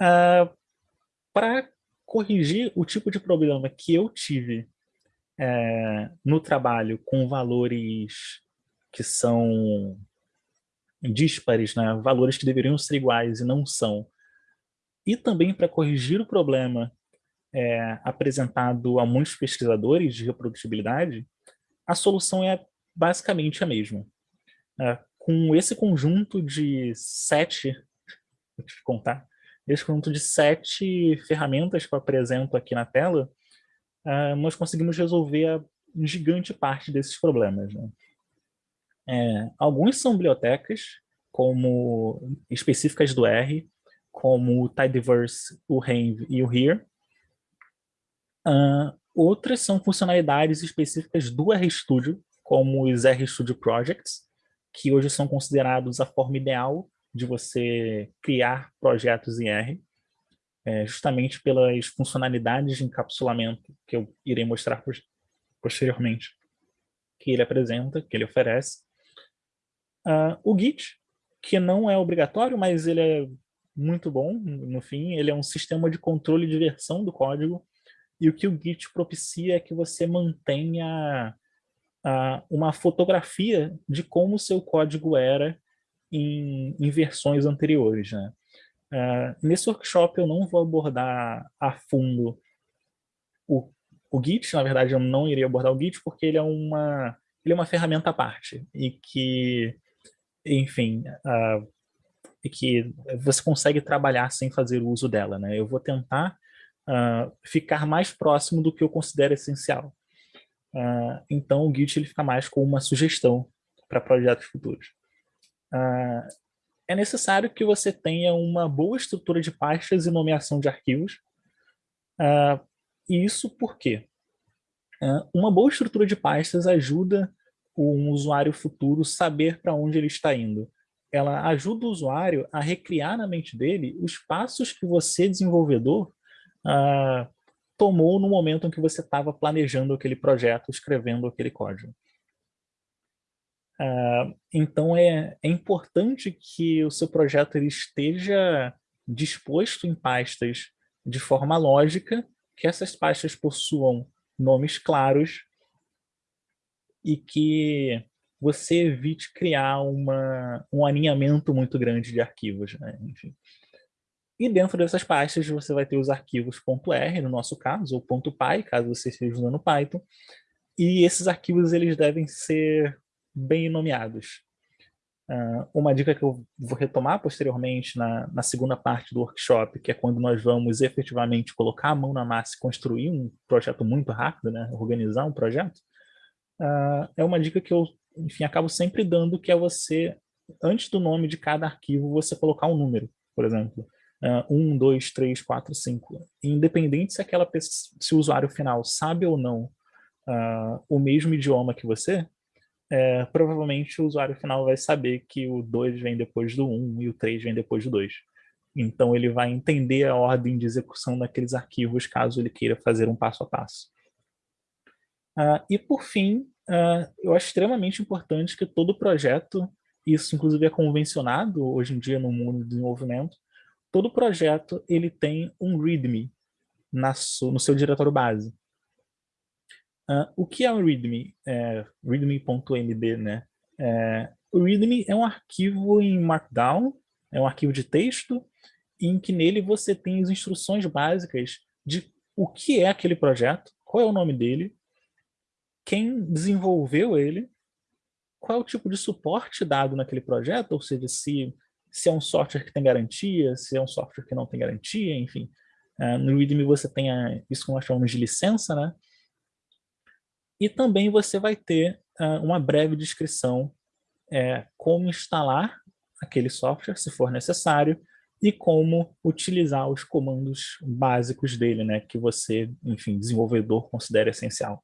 Uh, Para corrigir o tipo de problema que eu tive é, no trabalho com valores que são díspares, né? valores que deveriam ser iguais e não são, e também para corrigir o problema é, apresentado a muitos pesquisadores de reprodutibilidade, a solução é basicamente a mesma. É, com esse conjunto de sete, vou te contar, esse conjunto de sete ferramentas que eu apresento aqui na tela, uh, nós conseguimos resolver a gigante parte desses problemas. Né? É, alguns são bibliotecas, como específicas do R, como o Tidyverse, o Renv e o Here. Uh, outras são funcionalidades específicas do RStudio, como os RStudio Projects, que hoje são considerados a forma ideal de você criar projetos em R, é, justamente pelas funcionalidades de encapsulamento que eu irei mostrar posteriormente, que ele apresenta, que ele oferece. Uh, o Git, que não é obrigatório, mas ele é muito bom, no fim, ele é um sistema de controle de versão do código, e o que o Git propicia é que você mantenha uh, uma fotografia de como o seu código era em, em versões anteriores. Né? Uh, nesse workshop eu não vou abordar a fundo o, o Git, na verdade eu não iria abordar o Git porque ele é uma, ele é uma ferramenta à parte e que, enfim, uh, e que você consegue trabalhar sem fazer uso dela. Né? Eu vou tentar uh, ficar mais próximo do que eu considero essencial. então o Git ele fica mais com uma sugestão para projetos futuros. Uh, é necessário que você tenha uma boa estrutura de pastas e nomeação de arquivos. Uh, isso porque uh, uma boa estrutura de pastas ajuda um usuário futuro saber para onde ele está indo. Ela ajuda o usuário a recriar na mente dele os passos que você, desenvolvedor, tomou no momento em que você estava planejando aquele projeto, escrevendo aquele código. Uh, então é, é importante que o seu projeto ele esteja disposto em pastas de forma lógica, que essas pastas possuam nomes claros e que você evite criar uma, um alinhamento muito grande de arquivos. Né? Enfim. E dentro dessas pastas você vai ter os arquivos .r, no nosso caso, ou .py, caso você esteja usando Python, e esses arquivos eles devem ser bem nomeados. Uh, uma dica que eu vou retomar posteriormente na, na, segunda parte do workshop, que é quando nós vamos efetivamente colocar a mão na massa e construir um projeto muito rápido, né, organizar um projeto, uh, é uma dica que eu, enfim, acabo sempre dando, que é você, antes do nome de cada arquivo, você colocar um número, por exemplo. Uh, 1, 2, 3, 4, 5. Independente se, aquela se o usuário final sabe ou não uh, o mesmo idioma que você, é, provavelmente o usuário final vai saber que o 2 vem depois do 1 um, e o 3 vem depois do 2. Então ele vai entender a ordem de execução daqueles arquivos caso ele queira fazer um passo a passo. Uh, e por fim, uh, eu acho extremamente importante que todo projeto, isso inclusive é convencionado hoje em dia no mundo do desenvolvimento, todo projeto ele tem um README na, no seu diretório base. Uh, o que é o README? É, README.md, né? É, o README é um arquivo em Markdown, é um arquivo de texto, em que nele você tem as instruções básicas de o que é aquele projeto, qual é o nome dele, quem desenvolveu ele, qual é o tipo de suporte dado naquele projeto, ou seja, se, se é um software que tem garantia, se é um software que não tem garantia, enfim. Uh, no README você tem a, isso que nós chamamos de licença, né? E também você vai ter uh, uma breve descrição é, como instalar aquele software, se for necessário, e como utilizar os comandos básicos dele, né, que você, enfim, desenvolvedor, considera essencial.